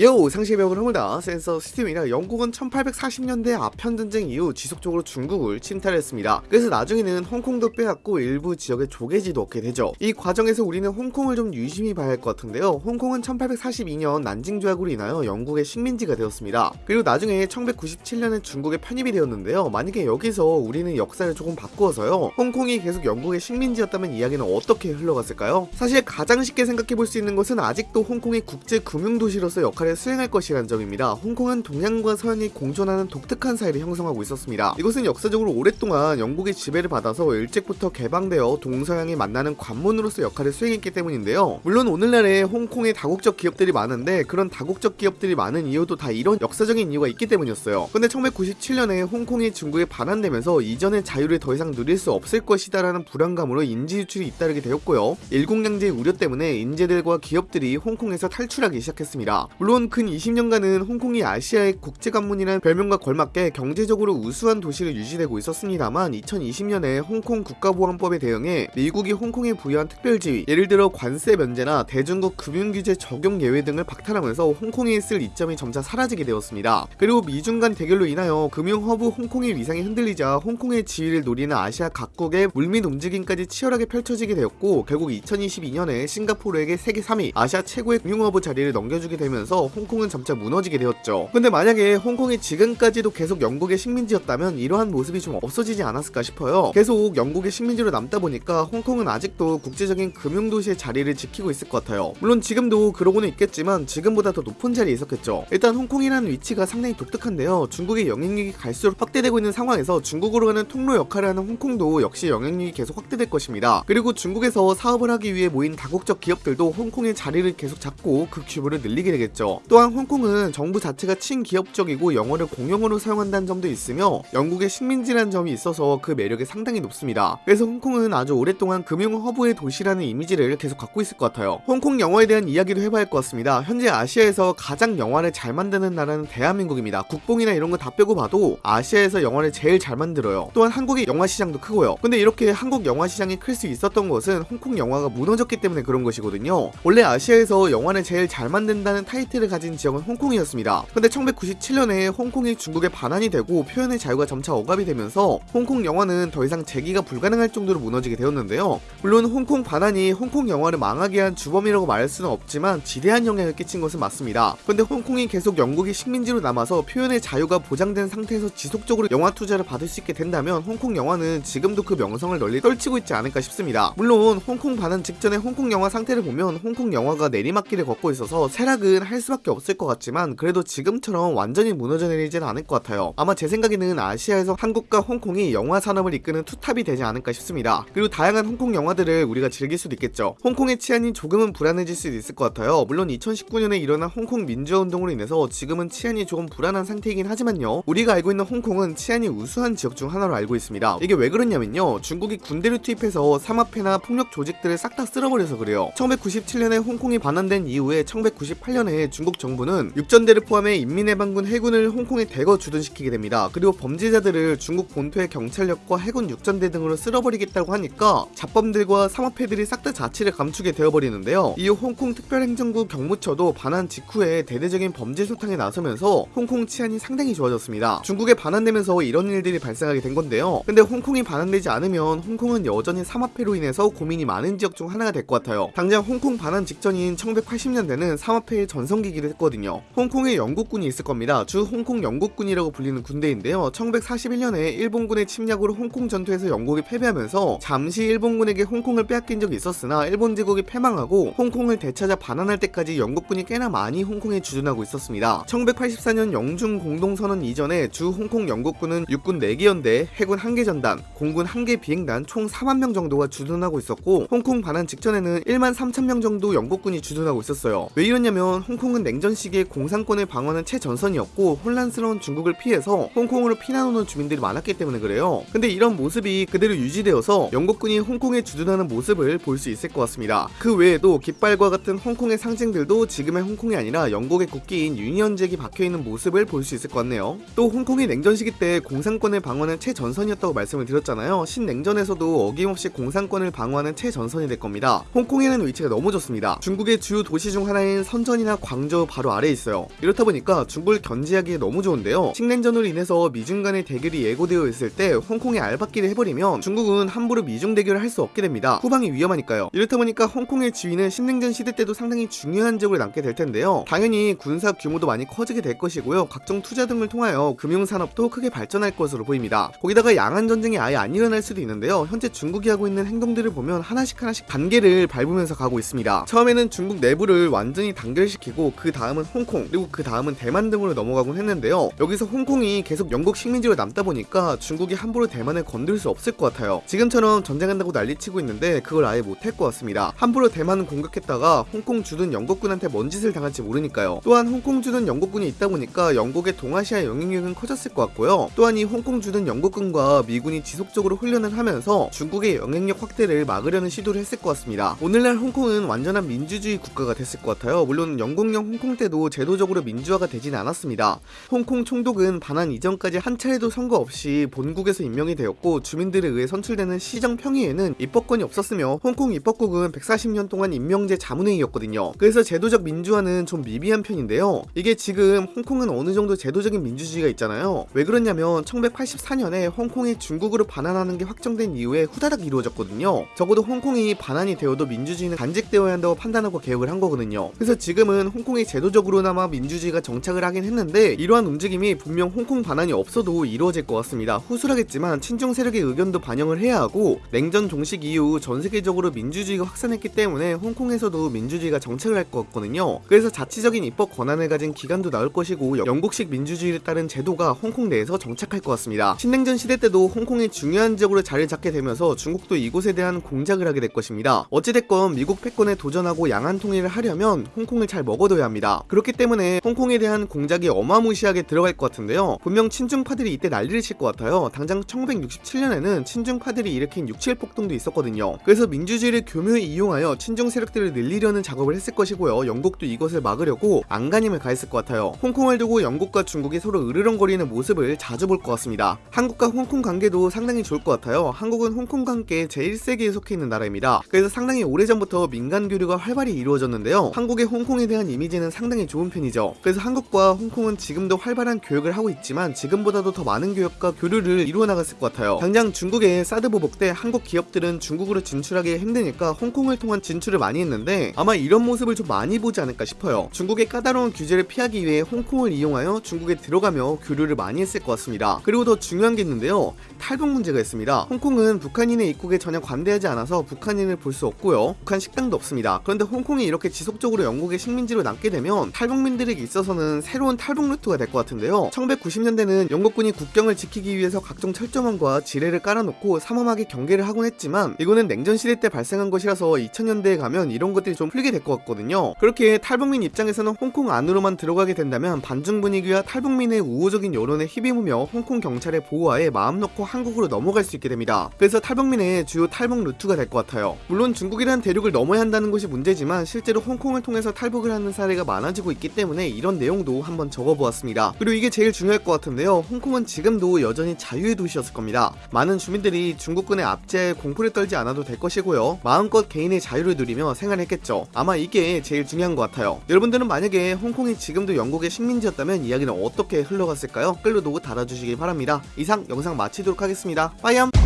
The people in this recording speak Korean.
요 상시배우를 합니다. 센서 시스템이라 영국은 1840년대 아편 전쟁 이후 지속적으로 중국을 침탈했습니다. 그래서 나중에는 홍콩도 빼앗고 일부 지역에 조개지도 얻게 되죠. 이 과정에서 우리는 홍콩을 좀 유심히 봐야 할 것 같은데요. 홍콩은 1842년 난징 조약으로 인하여 영국의 식민지가 되었습니다. 그리고 나중에 1997년에 중국에 편입이 되었는데요. 만약에 여기서 우리는 역사를 조금 바꾸어서요. 홍콩이 계속 영국의 식민지였다면 이야기는 어떻게 흘러갔을까요? 사실 가장 쉽게 생각해 볼 수 있는 것은 아직도 홍콩이 국제 금융 도시로서 역할을 수행할 것이라는 점입니다. 홍콩은 동양과 서양이 공존하는 독특한 사회를 형성하고 있었습니다. 이것은 역사적으로 오랫동안 영국의 지배를 받아서 일찍부터 개방되어 동서양이 만나는 관문으로서 역할을 수행했기 때문인데요. 물론 오늘날에 홍콩에 다국적 기업들이 많은데 그런 다국적 기업들이 많은 이유도 다 이런 역사적인 이유가 있기 때문이었어요. 근데 1997년에 홍콩이 중국에 반환되면서 이전의 자유를 더 이상 누릴 수 없을 것이다 라는 불안감으로 인지 유출이 잇따르게 되었고요. 일국양제의 우려 때문에 인재들과 기업들이 홍콩에서 탈출하기 시작했습니다. 물론 근 20년간은 홍콩이 아시아의 국제 관문이라는 별명과 걸맞게 경제적으로 우수한 도시로 유지되고 있었습니다만 2020년에 홍콩 국가보안법에 대응해 미국이 홍콩에 부여한 특별지위 예를 들어 관세 면제나 대중국 금융규제 적용 예외 등을 박탈하면서 홍콩에 있을 이점이 점차 사라지게 되었습니다. 그리고 미중 간 대결로 인하여 금융허브 홍콩의 위상이 흔들리자 홍콩의 지위를 노리는 아시아 각국의 물밑 움직임까지 치열하게 펼쳐지게 되었고 결국 2022년에 싱가포르에게 세계 3위 아시아 최고의 금융허브 자리를 넘겨주게 되면서 홍콩은 점차 무너지게 되었죠. 근데 만약에 홍콩이 지금까지도 계속 영국의 식민지였다면 이러한 모습이 좀 없어지지 않았을까 싶어요. 계속 영국의 식민지로 남다 보니까 홍콩은 아직도 국제적인 금융도시의 자리를 지키고 있을 것 같아요. 물론 지금도 그러고는 있겠지만 지금보다 더 높은 자리에 있었겠죠. 일단 홍콩이라는 위치가 상당히 독특한데요. 중국의 영향력이 갈수록 확대되고 있는 상황에서 중국으로 가는 통로 역할을 하는 홍콩도 역시 영향력이 계속 확대될 것입니다. 그리고 중국에서 사업을 하기 위해 모인 다국적 기업들도 홍콩의 자리를 계속 잡고 그 규모를 늘리게 되겠죠. 또한 홍콩은 정부 자체가 친기업적이고 영어를 공용어로 사용한다는 점도 있으며 영국의 식민지라는 점이 있어서 그 매력이 상당히 높습니다. 그래서 홍콩은 아주 오랫동안 금융 허브의 도시라는 이미지를 계속 갖고 있을 것 같아요. 홍콩 영화에 대한 이야기도 해봐야 할 것 같습니다. 현재 아시아에서 가장 영화를 잘 만드는 나라는 대한민국입니다. 국뽕이나 이런 거 다 빼고 봐도 아시아에서 영화를 제일 잘 만들어요. 또한 한국의 영화 시장도 크고요. 근데 이렇게 한국 영화 시장이 클 수 있었던 것은 홍콩 영화가 무너졌기 때문에 그런 것이거든요. 원래 아시아에서 영화를 제일 잘 만든다는 타이틀 을 가진 지역은 홍콩이었습니다. 근데 1997년에 홍콩이 중국에 반환이 되고 표현의 자유가 점차 억압이 되면서 홍콩 영화는 더 이상 재기가 불가능할 정도로 무너지게 되었는데요. 물론 홍콩 반환이 홍콩 영화를 망하게 한 주범이라고 말할 수는 없지만 지대한 영향을 끼친 것은 맞습니다. 근데 홍콩이 계속 영국의 식민지로 남아서 표현의 자유가 보장된 상태에서 지속적으로 영화 투자를 받을 수 있게 된다면 홍콩 영화는 지금도 그 명성을 널리 떨치고 있지 않을까 싶습니다. 물론 홍콩 반환 직전에 홍콩 영화 상태를 보면 홍콩 영화가 내리막길을 걷고 있어서 쇠락은 할 수 밖에 없을 것 같지만 그래도 지금처럼 완전히 무너져 내리지는 않을 것 같아요. 아마 제 생각에는 아시아에서 한국과 홍콩이 영화 산업을 이끄는 투탑이 되지 않을까 싶습니다. 그리고 다양한 홍콩 영화들을 우리가 즐길 수도 있겠죠. 홍콩의 치안이 조금은 불안해질 수도 있을 것 같아요. 물론 2019년에 일어난 홍콩 민주화 운동으로 인해서 지금은 치안이 조금 불안한 상태이긴 하지만요. 우리가 알고 있는 홍콩은 치안이 우수한 지역 중 하나로 알고 있습니다. 이게 왜 그러냐면요. 중국이 군대를 투입해서 삼합회나 폭력 조직들을 싹 다 쓸어버려서 그래요. 1997년에 홍콩이 반환된 이후에 1998년에 중국 정부는 육전대를 포함해 인민해방군 해군을 홍콩에 대거 주둔시키게 됩니다. 그리고 범죄자들을 중국 본토의 경찰력과 해군 육전대 등으로 쓸어버리겠다고 하니까 자범들과 삼합회들이 싹 다 자치를 감추게 되어버리는데요. 이후 홍콩 특별행정구 경무처도 반환 직후에 대대적인 범죄 소탕에 나서면서 홍콩 치안이 상당히 좋아졌습니다. 중국에 반환되면서 이런 일들이 발생하게 된 건데요. 근데 홍콩이 반환되지 않으면 홍콩은 여전히 삼합회로 인해서 고민이 많은 지역 중 하나가 될 것 같아요. 당장 홍콩 반환 직전인 1980년대는 삼합회의 전성기 기를 했거든요. 홍콩에 영국군이 있을 겁니다. 주 홍콩 영국군이라고 불리는 군대인데요. 1941년에 일본군의 침략으로 홍콩 전투에서 영국이 패배하면서 잠시 일본군에게 홍콩을 빼앗긴 적이 있었으나 일본 제국이 패망하고 홍콩을 되찾아 반환할 때까지 영국군이 꽤나 많이 홍콩에 주둔하고 있었습니다. 1984년 영중 공동선언 이전에 주 홍콩 영국군은 육군 4개 연대, 해군 1개 전단, 공군 1개 비행단 총 4만 명 정도가 주둔하고 있었고 홍콩 반환 직전에는 1만 3천 명 정도 영국군이 주둔하고 있었어요. 왜 이러냐면 홍콩은 냉전 시기에 공산권을 방어하는 최전선이었고 혼란스러운 중국을 피해서 홍콩으로 피난 오는 주민들이 많았기 때문에 그래요. 근데 이런 모습이 그대로 유지되어서 영국군이 홍콩에 주둔하는 모습을 볼 수 있을 것 같습니다. 그 외에도 깃발과 같은 홍콩의 상징들도 지금의 홍콩이 아니라 영국의 국기인 유니언잭이 박혀있는 모습을 볼 수 있을 것 같네요. 또 홍콩이 냉전 시기 때 공산권을 방어하는 최전선이었다고 말씀을 드렸잖아요. 신냉전에서도 어김없이 공산권을 방어하는 최전선이 될 겁니다. 홍콩에는 위치가 너무 좋습니다. 중국의 주요 도시 중 하나인 선전이나 광주 왕조 바로 아래에 있어요. 이렇다 보니까 중국을 견제하기에 너무 좋은데요. 식냉전으로 인해서 미중 간의 대결이 예고되어 있을 때 홍콩에 알박기를 해버리면 중국은 함부로 미중 대결을 할 수 없게 됩니다. 후방이 위험하니까요. 이렇다 보니까 홍콩의 지위는 식냉전 시대 때도 상당히 중요한 적을 남게 될 텐데요. 당연히 군사 규모도 많이 커지게 될 것이고요. 각종 투자 등을 통하여 금융산업도 크게 발전할 것으로 보입니다. 거기다가 양안 전쟁이 아예 안 일어날 수도 있는데요. 현재 중국이 하고 있는 행동들을 보면 하나씩 하나씩 단계를 밟으면서 가고 있습니다. 처음에는 중국 내부를 완전히 단결시키고 그 다음은 홍콩 그리고 그 다음은 대만 등으로 넘어가곤 했는데요. 여기서 홍콩이 계속 영국 식민지로 남다 보니까 중국이 함부로 대만을 건들 수 없을 것 같아요. 지금처럼 전쟁한다고 난리치고 있는데 그걸 아예 못할 것 같습니다. 함부로 대만을 공격했다가 홍콩 주둔 영국군한테 뭔 짓을 당할지 모르니까요. 또한 홍콩 주둔 영국군이 있다 보니까 영국의 동아시아 영향력은 커졌을 것 같고요. 또한 이 홍콩 주둔 영국군과 미군이 지속적으로 훈련을 하면서 중국의 영향력 확대를 막으려는 시도를 했을 것 같습니다. 오늘날 홍콩은 완전한 민주주의 국가가 됐을 것 같아요. 물론 영국령 홍콩 때도 제도적으로 민주화가 되진 않았습니다. 홍콩 총독은 반환 이전까지 한 차례도 선거 없이 본국에서 임명이 되었고 주민들에 의해 선출되는 시정 평의에는 입법권이 없었으며 홍콩 입법국은 140년 동안 임명제 자문회의였거든요. 그래서 제도적 민주화는 좀 미비한 편인데요. 이게 지금 홍콩은 어느 정도 제도적인 민주주의가 있잖아요. 왜 그러냐면 1984년에 홍콩이 중국으로 반환하는 게 확정된 이후에 후다닥 이루어졌거든요. 적어도 홍콩이 반환이 되어도 민주주의는 간직되어야 한다고 판단하고 개혁을 한 거거든요. 그래서 지금은 홍콩 이 제도적으로나마 민주주의가 정착을 하긴 했는데 이러한 움직임이 분명 홍콩 반환이 없어도 이루어질 것 같습니다. 후술하겠지만 친중 세력의 의견도 반영을 해야 하고 냉전 종식 이후 전 세계적으로 민주주의가 확산했기 때문에 홍콩에서도 민주주의가 정착을 할 것 같거든요. 그래서 자치적인 입법 권한을 가진 기관도 나올 것이고 영국식 민주주의를 따른 제도가 홍콩 내에서 정착할 것 같습니다. 신냉전 시대 때도 홍콩이 중요한 지역으로 자리를 잡게 되면서 중국도 이곳에 대한 공작을 하게 될 것입니다. 어찌됐건 미국 패권에 도전하고 양안 통일을 하려면 홍콩을 잘 먹어둬야 합니다. 그렇기 때문에 홍콩에 대한 공작이 어마무시하게 들어갈 것 같은데요. 분명 친중파들이 이때 난리를 칠 것 같아요. 당장 1967년에는 친중파들이 일으킨 6.7 폭동도 있었거든요. 그래서 민주주의를 교묘히 이용하여 친중 세력들을 늘리려는 작업을 했을 것이고요. 영국도 이것을 막으려고 안간힘을 가했을 것 같아요. 홍콩을 두고 영국과 중국이 서로 으르렁거리는 모습을 자주 볼 것 같습니다. 한국과 홍콩 관계도 상당히 좋을 것 같아요. 한국은 홍콩과 함께 제1세기에 속해 있는 나라입니다. 그래서 상당히 오래전부터 민간 교류가 활발히 이루어졌는데요. 한국의 홍콩에 대한 이미지 는 상당히 좋은 편이죠. 그래서 한국과 홍콩은 지금도 활발한 교역을 하고 있지만 지금보다도 더 많은 교역과 교류를 이루어 나갔을 것 같아요. 당장 중국의 사드 보복 때 한국 기업들은 중국으로 진출하기 힘드니까 홍콩을 통한 진출을 많이 했는데 아마 이런 모습을 좀 많이 보지 않을까 싶어요. 중국의 까다로운 규제를 피하기 위해 홍콩을 이용하여 중국에 들어가며 교류를 많이 했을 것 같습니다. 그리고 더 중요한 게 있는데요. 탈북 문제가 있습니다. 홍콩은 북한인의 입국에 전혀 관대하지 않아서 북한인을 볼 수 없고요. 북한 식당도 없습니다. 그런데 홍콩이 이렇게 지속적으로 영국의 식민지로 남게 되면 탈북민들에게 있어서는 새로운 탈북 루트가 될 것 같은데요. 1990년대는 영국군이 국경을 지키기 위해서 각종 철조망과 지뢰를 깔아놓고 삼엄하게 경계를 하곤 했지만 이거는 냉전 시대 때 발생한 것이라서 2000년대에 가면 이런 것들이 좀 풀리게 될 것 같거든요. 그렇게 탈북민 입장에서는 홍콩 안으로만 들어가게 된다면 반중 분위기와 탈북민의 우호적인 여론에 힘입으며 홍콩 경찰의 보호하에 마음 놓고 한국으로 넘어갈 수 있게 됩니다. 그래서 탈북민의 주요 탈북 루트가 될 것 같아요. 물론 중국이란 대륙을 넘어야 한다는 것이 문제지만 실제로 홍콩을 통해서 탈북을 하는 사 례가 많아지고 있기 때문에 이런 내용도 한번 적어보았습니다. 그리고 이게 제일 중요할 것 같은데요. 홍콩은 지금도 여전히 자유의 도시였을 겁니다. 많은 주민들이 중국군의 압제에 공포를 떨지 않아도 될 것이고요. 마음껏 개인의 자유를 누리며 생활했겠죠. 아마 이게 제일 중요한 것 같아요. 여러분들은 만약에 홍콩이 지금도 영국의 식민지였다면 이야기는 어떻게 흘러갔을까요? 끌로도 달아주시기 바랍니다. 이상 영상 마치도록 하겠습니다. 빠이암!